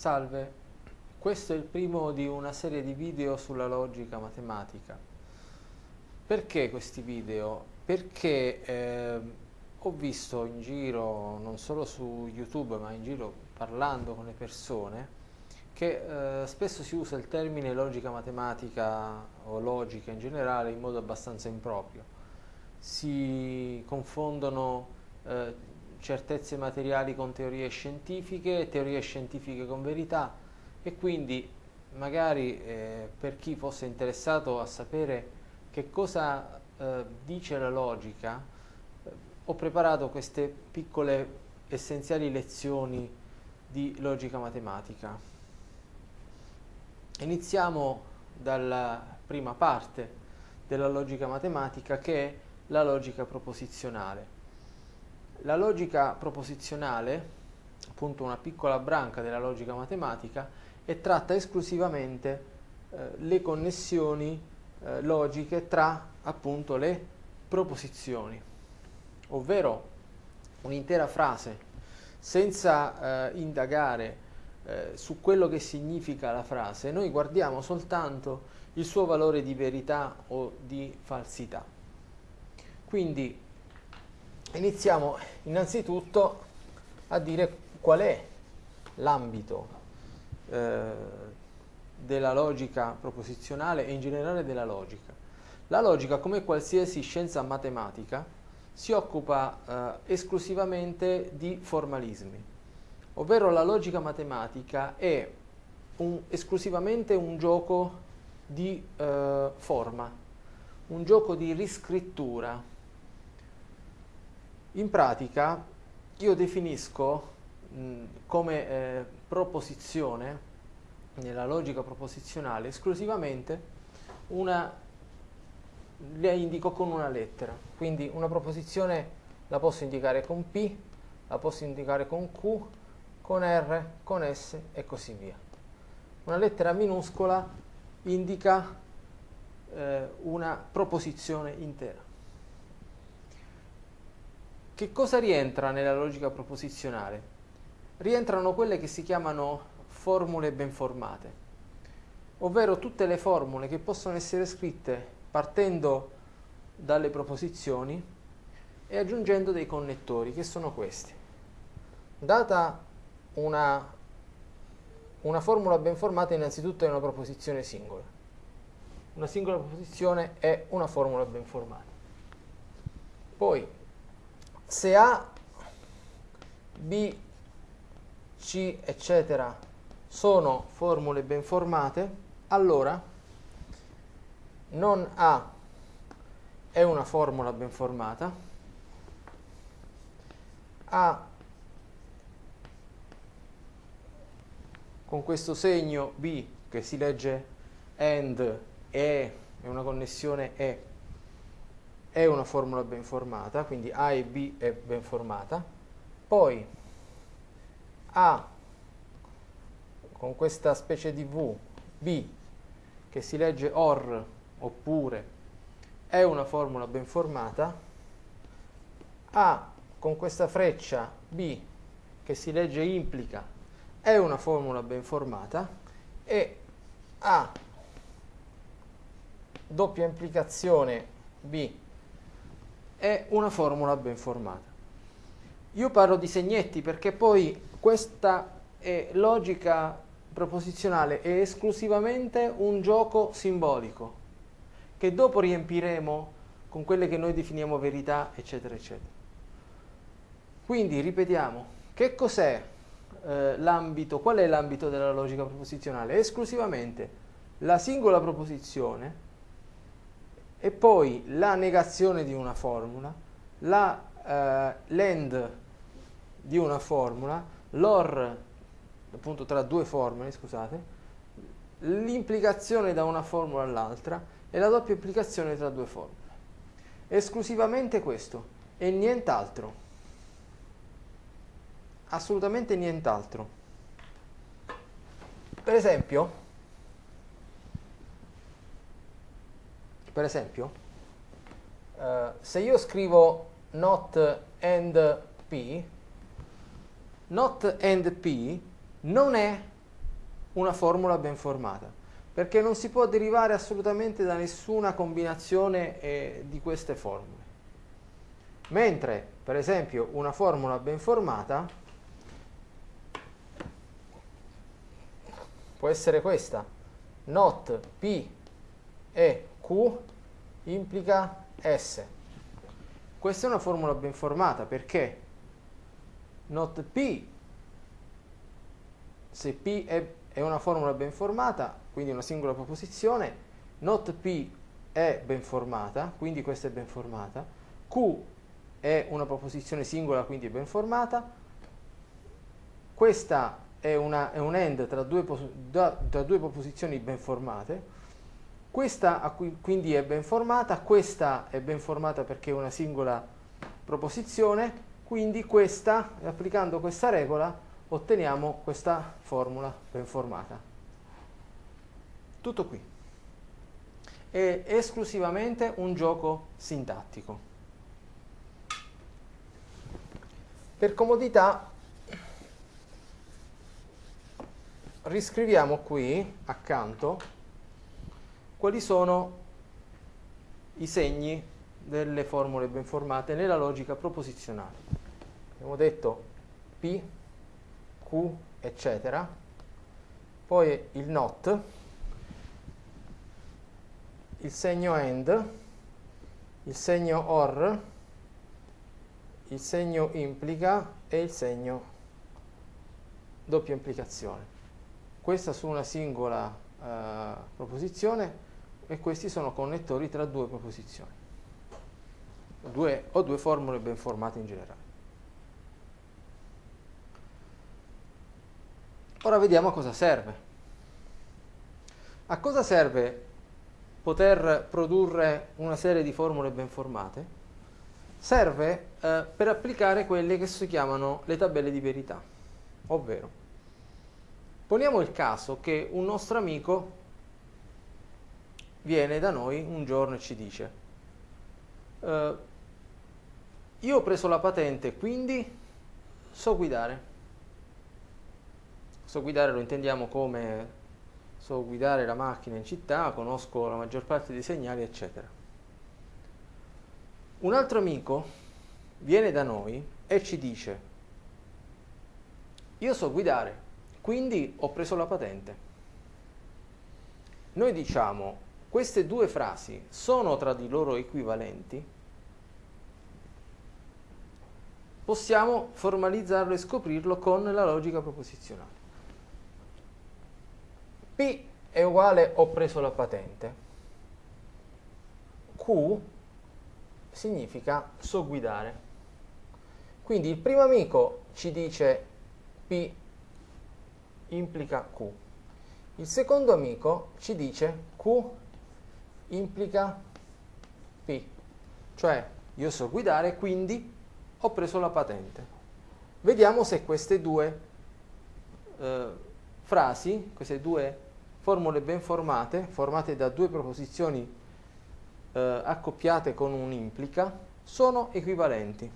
Salve, questo è il primo di una serie di video sulla logica matematica. Perché questi video? Perché eh, ho visto in giro, non solo su YouTube, ma in giro parlando con le persone, che eh, spesso si usa il termine logica matematica o logica in generale in modo abbastanza improprio. Si confondono eh, certezze materiali con teorie scientifiche, teorie scientifiche con verità e quindi magari eh, per chi fosse interessato a sapere che cosa eh, dice la logica, eh, ho preparato queste piccole essenziali lezioni di logica matematica. Iniziamo dalla prima parte della logica matematica che è la logica proposizionale. La logica proposizionale, appunto una piccola branca della logica matematica, e tratta esclusivamente eh, le connessioni eh, logiche tra appunto le proposizioni, ovvero un'intera frase senza eh, indagare eh, su quello che significa la frase, noi guardiamo soltanto il suo valore di verità o di falsità. Quindi iniziamo innanzitutto a dire qual è l'ambito eh, della logica proposizionale e in generale della logica. La logica, come qualsiasi scienza matematica, si occupa eh, esclusivamente di formalismi, ovvero la logica matematica è un, esclusivamente un gioco di eh, forma, un gioco di riscrittura, in pratica io definisco mh, come eh, proposizione, nella logica proposizionale, esclusivamente una, la indico con una lettera. Quindi una proposizione la posso indicare con P, la posso indicare con Q, con R, con S e così via. Una lettera minuscola indica eh, una proposizione intera. Che cosa rientra nella logica proposizionale? Rientrano quelle che si chiamano formule ben formate, ovvero tutte le formule che possono essere scritte partendo dalle proposizioni e aggiungendo dei connettori, che sono questi. Data una, una formula ben formata, innanzitutto è una proposizione singola. Una singola proposizione è una formula ben formata. Poi, se A, B, C, eccetera, sono formule ben formate, allora non A è una formula ben formata, A con questo segno B che si legge AND E, è una connessione E, è una formula ben formata, quindi A e B è ben formata, poi A con questa specie di V, B, che si legge OR oppure, è una formula ben formata, A con questa freccia B che si legge implica, è una formula ben formata, e A doppia implicazione B è una formula ben formata. Io parlo di segnetti perché poi questa è logica proposizionale è esclusivamente un gioco simbolico che dopo riempiremo con quelle che noi definiamo verità, eccetera, eccetera. Quindi ripetiamo, che cos'è eh, l'ambito, qual è l'ambito della logica proposizionale? Esclusivamente la singola proposizione e poi la negazione di una formula, la eh, l'end di una formula, l'or appunto tra due formule, scusate, l'implicazione da una formula all'altra e la doppia implicazione tra due formule. Esclusivamente questo e nient'altro. Assolutamente nient'altro. Per esempio, per esempio, uh, se io scrivo not and p, not and p non è una formula ben formata, perché non si può derivare assolutamente da nessuna combinazione eh, di queste formule. Mentre, per esempio, una formula ben formata può essere questa, not P e Q implica S. Questa è una formula ben formata perché not P, se P è, è una formula ben formata, quindi una singola proposizione, not P è ben formata, quindi questa è ben formata, Q è una proposizione singola, quindi è ben formata, questa è, una, è un end tra due, da, tra due proposizioni ben formate, questa quindi è ben formata, questa è ben formata perché è una singola proposizione, quindi questa, applicando questa regola, otteniamo questa formula ben formata. Tutto qui. È esclusivamente un gioco sintattico. Per comodità riscriviamo qui accanto quali sono i segni delle formule ben formate nella logica proposizionale. Abbiamo detto P, Q, eccetera, poi il not, il segno AND, il segno OR, il segno implica e il segno doppia implicazione. Questa su una singola uh, proposizione e questi sono connettori tra due proposizioni due, o due formule ben formate in generale. Ora vediamo a cosa serve. A cosa serve poter produrre una serie di formule ben formate? Serve eh, per applicare quelle che si chiamano le tabelle di verità, ovvero poniamo il caso che un nostro amico viene da noi un giorno e ci dice uh, io ho preso la patente quindi so guidare. So guidare lo intendiamo come so guidare la macchina in città conosco la maggior parte dei segnali eccetera. Un altro amico viene da noi e ci dice io so guidare quindi ho preso la patente. Noi diciamo queste due frasi sono tra di loro equivalenti, possiamo formalizzarlo e scoprirlo con la logica proposizionale. P è uguale ho preso la patente. Q significa so guidare. Quindi il primo amico ci dice P implica Q. Il secondo amico ci dice Q implica P, cioè io so guidare, quindi ho preso la patente. Vediamo se queste due eh, frasi, queste due formule ben formate, formate da due proposizioni eh, accoppiate con un implica, sono equivalenti.